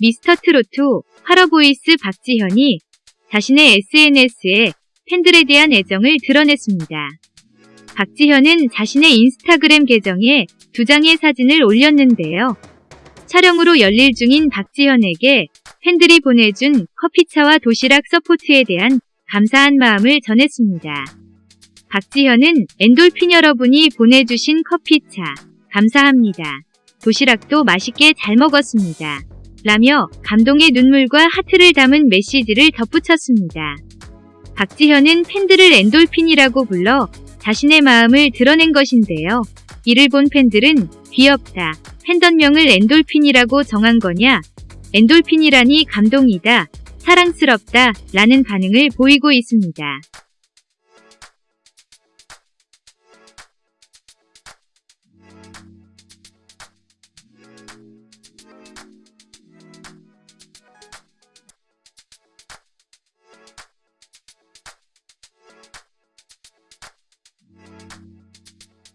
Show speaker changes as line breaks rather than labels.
미스터 트로트 활어보이스 박지현이 자신의 SNS에 팬들에 대한 애정을 드러냈습니다. 박지현은 자신의 인스타그램 계정에 두 장의 사진을 올렸는데요. 촬영으로 열일 중인 박지현에게 팬들이 보내준 커피차와 도시락 서포트에 대한 감사한 마음을 전했습니다. 박지현은 엔돌핀 여러분이 보내주신 커피차 감사합니다. 도시락도 맛있게 잘 먹었습니다. 라며 감동의 눈물과 하트를 담은 메시지를 덧붙였습니다. 박지현은 팬들을 엔돌핀이라고 불러 자신의 마음을 드러낸 것인데요. 이를 본 팬들은 귀엽다. 팬덤명을 엔돌핀이라고 정한 거냐? 엔돌핀이라니 감동이다. 사랑스럽다. 라는 반응을 보이고 있습니다.